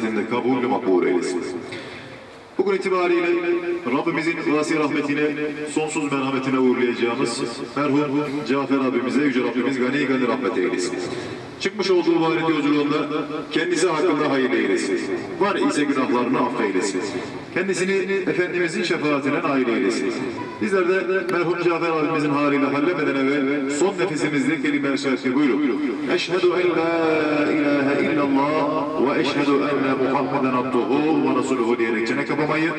Hem de kabul makbul eylesin. Bugün itibariyle Rabbimizin vasi rahmetine, sonsuz merhametine uğurlayacağımız merhum Cafer abimize Yüce Rabbimiz gani gani rahmet eylesin. Çıkmış olduğu varit yolculuğunda kendisi hakkında hayır eylesin. Var ise günahlarını affeylesin. Kendisini Efendimizin şefaatine nail eylesin. Bizler de merhum Cafer abimizin haliyle hallemeden evvel son nefesimizde kelime-i şerifi buyurun. Eşhedü en la ilahe eşhedü enne Muhammeden abduhu ve resuluhu diyerek çene kapamayı,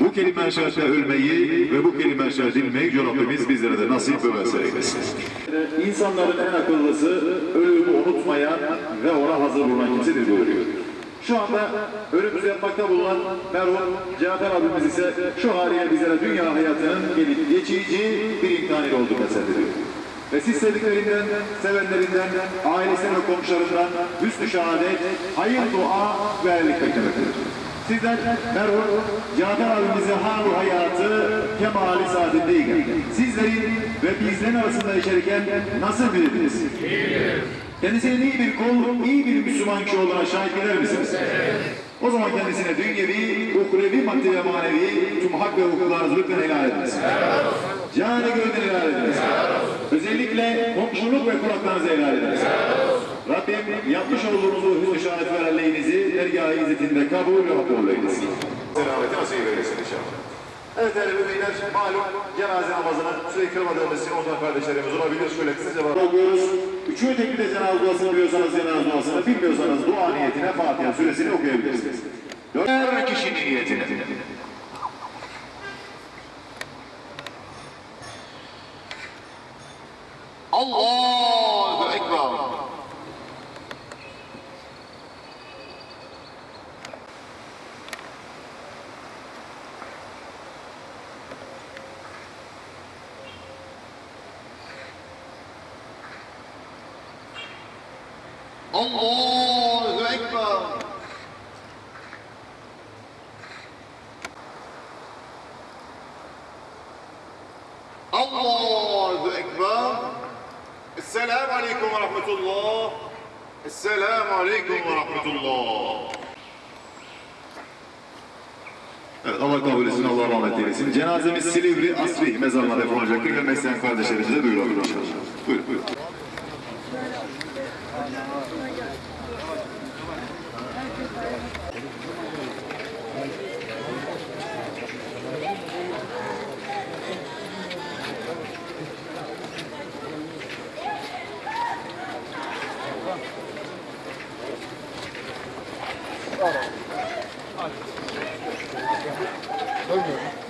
bu kelime-i şerife ölmeyi ve bu kelime-i şerife dilmeyi Rabbimiz bizlere de nasip ve vesile. İnsanların en akıllısı ölümü unutmayan ve ona hazır bulunan kimsedir buyuruyor. Şu anda önümüzde yapmakta bulunan merhum Cafer abimiz ise şu haliyle bizlere dünya hayatının gelip geçici bir imtihanı olduğunu mesellediyor. Ve siz sevdiklerinden, sevenlerinden, ailesinden ve komşularından hüsnü şehadet, hayır dua ve erlik beklemektedir. Sizler merhum Cafer abimize halu hayatı kemali saadetindeyken sizlerin ve bizlerin arasında yaşarken nasıl bildiniz? Kendisinin iyi bir kul, iyi bir Müslüman kişi olduğuna şahit eder misiniz? O zaman kendisine dünyevi, ukrevi, maddi ve manevi tüm hak ve hukuklarınızı lütfen helal ediniz. Canı gönlünü helal ediniz. Kulaklarınızı helal ediniz. Rabbim yapmış olduğunuz bu hüsnü şehadet ve aleyhinizi dergâh-ı izzetinde kabul ve makbul eylesin. Selameti nasip eylesin inşallah. Evet değerli müminler, malum cenaze namazını sürekli kırmadığımız için ondan kardeşlerimiz olabilir. Şöyle kısaca bakıyoruz. Üçüncü tekbirde cenaze duasını biliyorsanız cenaze duasını, bilmiyorsanız dua niyetine Fatiha suresini okuyabilirsiniz. Her kişi niyetine. Allahu Ekber. Allahu Ekber. Allahu Ekber. Esselamu Aleyküm ve Rahmetullah. Esselamu Aleyküm ve Rahmetullah. Evet Allah kabul etsin, Allah rahmet eylesin. Cenazemiz Silivri Asri mezarına defolacaktır. Gelmek isteyen kardeşlerimize duyuralım inşallah. Buyurun, buyurun. Dönmüyor.